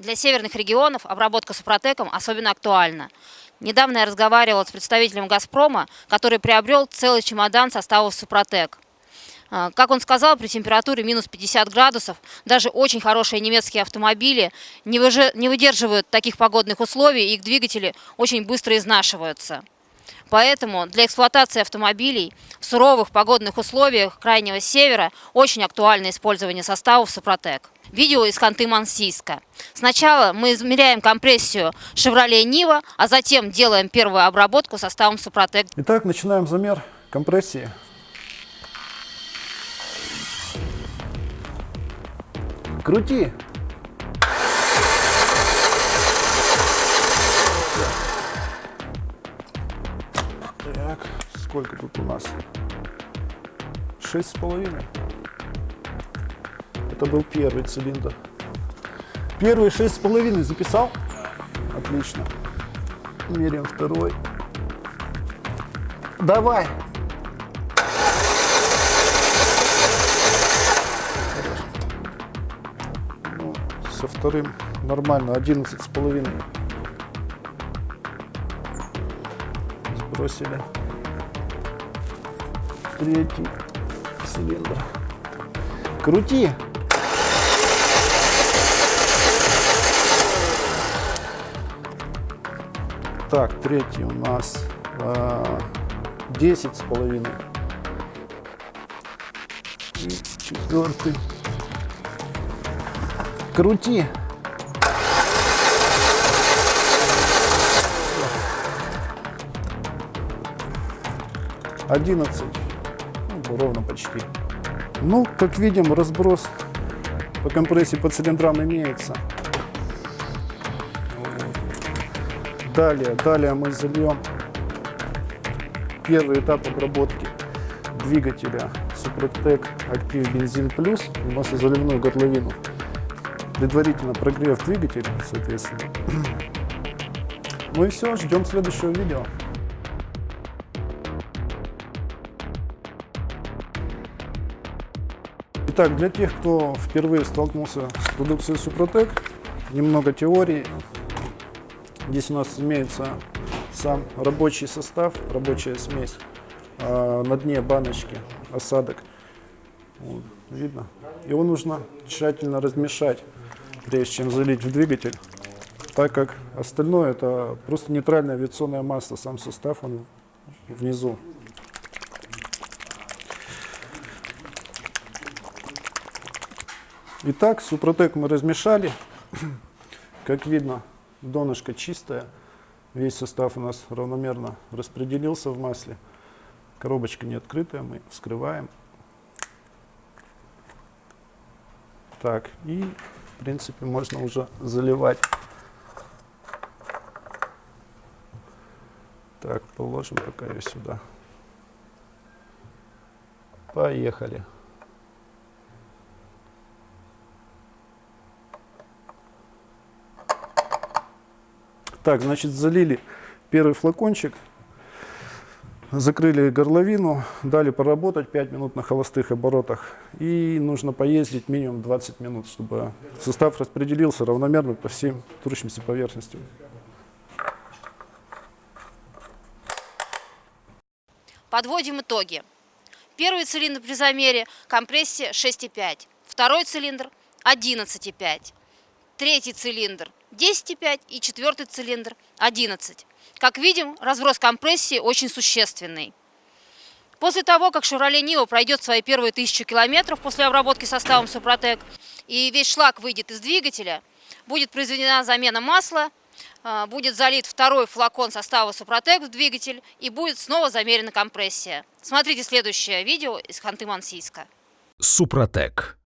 Для северных регионов обработка супротеком особенно актуальна. Недавно я разговаривала с представителем «Газпрома», который приобрел целый чемодан составов «Супротек». А, Как он сказал, при температуре минус 50 градусов даже очень хорошие немецкие автомобили не выдерживают таких погодных условий, и их двигатели очень быстро изнашиваются. Поэтому для эксплуатации автомобилей в суровых погодных условиях крайнего севера очень актуально использование составов «Супротек». Видео из Ханты-Мансийска. Сначала мы измеряем компрессию «Шевроле Нива», а затем делаем первую обработку составом «Супротек». Итак, начинаем замер компрессии. Крути. Так, сколько тут у нас? Шесть с половиной. Это был первый цилиндр. Первый шесть с половиной записал? Отлично. Меряем второй. Давай. Ну, со вторым нормально, 11 с половиной. Сбросили. Третий цилиндр. Крути. Так, третий у нас а, 10 с половиной. И четвертый. Крути. Одиннадцать. Ну, ровно почти. Ну, как видим, разброс по компрессии по цилиндрам имеется. Далее, далее мы зальем первый этап обработки двигателя Супротек Актив Бензин Плюс в маслозаливную горловину. Предварительно прогрев двигателя, соответственно. Ну и все, ждем следующего видео. Итак, для тех, кто впервые столкнулся с продукцией Супротек, немного теории. Здесь у нас имеется сам рабочий состав, рабочая смесь. А на дне баночки осадок. Вот, видно? Его нужно тщательно размешать, прежде чем залить в двигатель, так как остальное это просто нейтральное авиационное масло, сам состав он внизу. Итак, супротек мы размешали. Как видно, донышко чистое. Весь состав у нас равномерно распределился в масле. Коробочка не открытая, мы вскрываем. Так, и в принципе можно уже заливать. Так, положим пока ее сюда. Поехали. Так, значит, залили первый флакончик, закрыли горловину, дали поработать 5 минут на холостых оборотах. И нужно поездить минимум 20 минут, чтобы состав распределился равномерно по всем трущимся поверхностям. Подводим итоги. Первый цилиндр при замере компрессия 6,5. Второй цилиндр 11,5. Третий цилиндр 10,5 и четвертый цилиндр 11. Как видим, разброс компрессии очень существенный. После того, как Chevrolet Niva пройдет свои первые тысячу километров после обработки составом Супротек и весь шлак выйдет из двигателя, будет произведена замена масла, а, будет залит второй флакон состава Супротек в двигатель и будет снова замерена компрессия. Смотрите следующее видео из Ханты-Мансийска. Супротек.